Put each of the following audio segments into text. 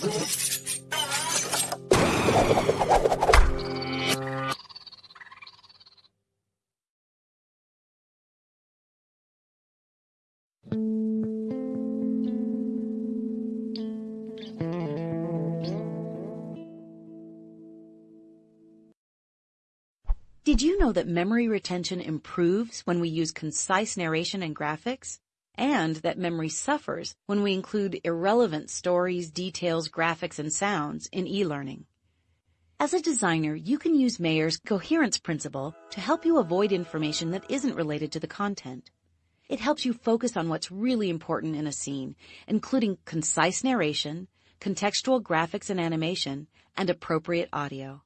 Did you know that memory retention improves when we use concise narration and graphics? And that memory suffers when we include irrelevant stories, details, graphics, and sounds in e-learning. As a designer, you can use Mayer's coherence principle to help you avoid information that isn't related to the content. It helps you focus on what's really important in a scene, including concise narration, contextual graphics and animation, and appropriate audio.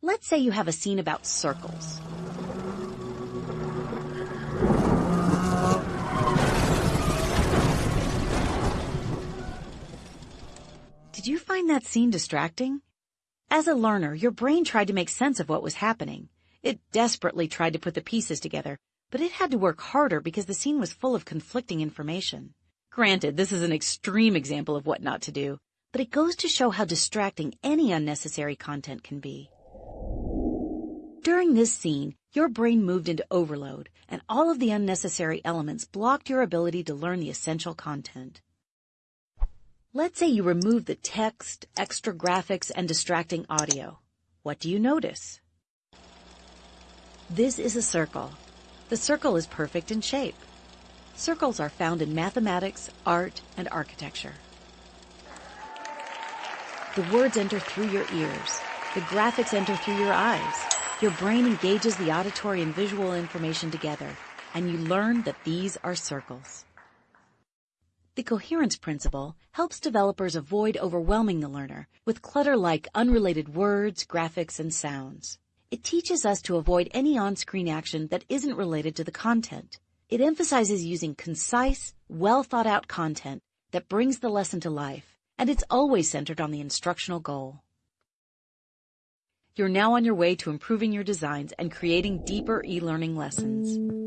Let's say you have a scene about circles. Find that scene distracting? As a learner, your brain tried to make sense of what was happening. It desperately tried to put the pieces together, but it had to work harder because the scene was full of conflicting information. Granted, this is an extreme example of what not to do, but it goes to show how distracting any unnecessary content can be. During this scene, your brain moved into overload, and all of the unnecessary elements blocked your ability to learn the essential content. Let's say you remove the text, extra graphics, and distracting audio. What do you notice? This is a circle. The circle is perfect in shape. Circles are found in mathematics, art, and architecture. The words enter through your ears. The graphics enter through your eyes. Your brain engages the auditory and visual information together, and you learn that these are circles. The coherence principle helps developers avoid overwhelming the learner with clutter like unrelated words, graphics, and sounds. It teaches us to avoid any on-screen action that isn't related to the content. It emphasizes using concise, well thought out content that brings the lesson to life, and it's always centered on the instructional goal. You're now on your way to improving your designs and creating deeper e-learning lessons.